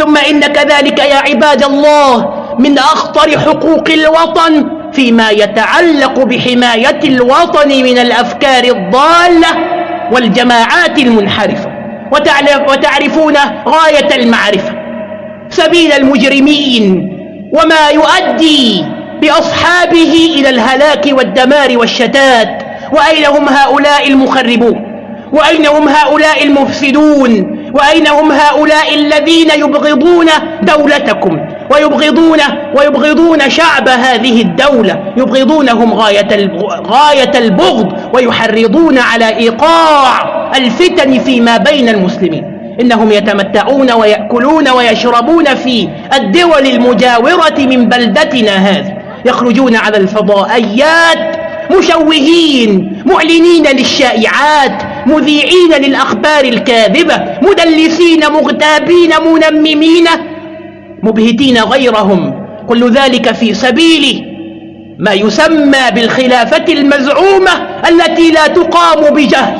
ثم إن كذلك يا عباد الله من أخطر حقوق الوطن فيما يتعلق بحماية الوطن من الأفكار الضالة والجماعات المنحرفة وتعرفون غاية المعرفة. سبيل المجرمين وما يؤدي بأصحابه إلى الهلاك والدمار والشتات. وأين هم هؤلاء المخربون؟ وأين هم هؤلاء المفسدون؟ وأين هم هؤلاء الذين يبغضون دولتكم ويبغضون ويبغضون شعب هذه الدولة يبغضونهم غاية غاية البغض ويحرضون على إيقاع الفتن فيما بين المسلمين إنهم يتمتعون ويأكلون ويشربون في الدول المجاورة من بلدتنا هذه يخرجون على الفضائيات مشوهين معلنين للشائعات مذيعين للأخبار الكاذبة مدلسين مغتابين منممين مبهتين غيرهم. كل ذلك في سبيل ما يسمى بالخلافة المزعومة التي لا تقام بجهل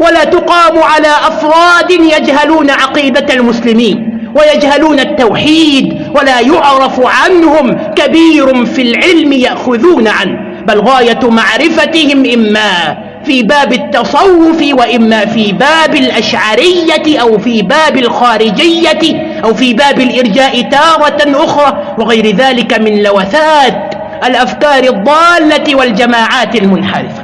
ولا تقام على أفراد يجهلون عقيدة المسلمين ويجهلون التوحيد ولا يعرف عنهم كبير في العلم يأخذون عنه بل غاية معرفتهم إما في باب التصوف وإما في باب الأشعرية أو في باب الخارجية أو في باب الإرجاء تارة أخرى وغير ذلك من لوثات الأفكار الضالة والجماعات المنحرفة.